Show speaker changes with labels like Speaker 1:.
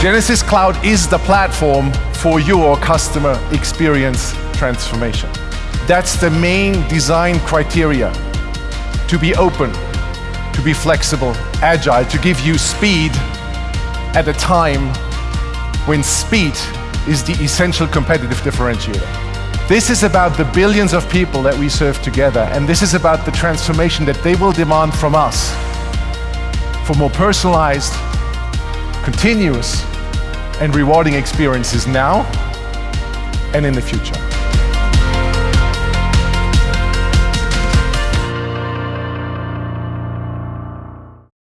Speaker 1: Genesys Cloud is the platform for your customer experience transformation. That's the main design criteria. To be open, to be flexible, agile, to give you speed at a time when speed is the essential competitive differentiator. This is about the billions of people that we serve together, and this is about the transformation that they will demand from us for more personalized, continuous, and rewarding experiences now and in the future.